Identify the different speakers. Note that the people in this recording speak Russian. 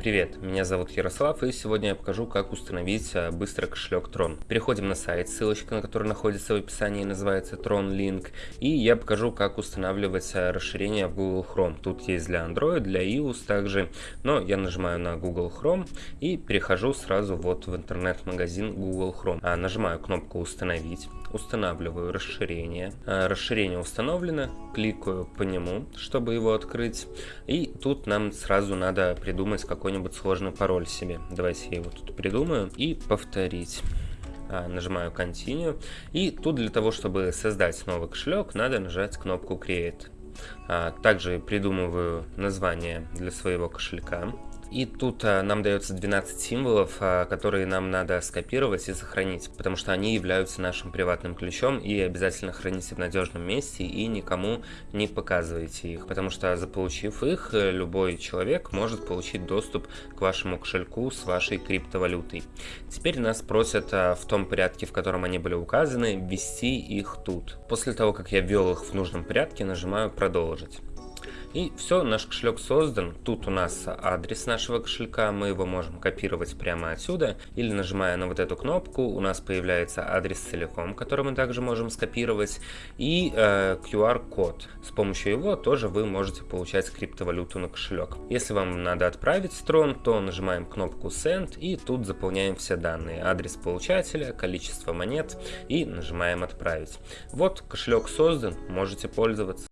Speaker 1: Привет, меня зовут Ярослав и сегодня я покажу как установить а, быстро кошелек Tron. Переходим на сайт, ссылочка на который находится в описании называется Tron Link и я покажу как устанавливать расширение в Google Chrome. Тут есть для Android, для iOS также, но я нажимаю на Google Chrome и перехожу сразу вот в интернет-магазин Google Chrome. А, нажимаю кнопку установить, устанавливаю расширение. А, расширение установлено, кликаю по нему, чтобы его открыть и тут нам сразу надо придумать какой какой-нибудь сложный пароль себе. Давайте я его тут придумаю и повторить. А, нажимаю Continue. И тут для того, чтобы создать новый кошелек, надо нажать кнопку Create. А, также придумываю название для своего кошелька. И тут а, нам дается 12 символов, а, которые нам надо скопировать и сохранить, потому что они являются нашим приватным ключом и обязательно храните в надежном месте и никому не показывайте их, потому что заполучив их, любой человек может получить доступ к вашему кошельку с вашей криптовалютой. Теперь нас просят в том порядке, в котором они были указаны, ввести их тут. После того, как я ввел их в нужном порядке, нажимаю «Продолжить». И все, наш кошелек создан. Тут у нас адрес нашего кошелька, мы его можем копировать прямо отсюда. Или нажимая на вот эту кнопку, у нас появляется адрес целиком, который мы также можем скопировать. И э, QR-код. С помощью его тоже вы можете получать криптовалюту на кошелек. Если вам надо отправить строн, то нажимаем кнопку Send и тут заполняем все данные. Адрес получателя, количество монет и нажимаем отправить. Вот кошелек создан, можете пользоваться.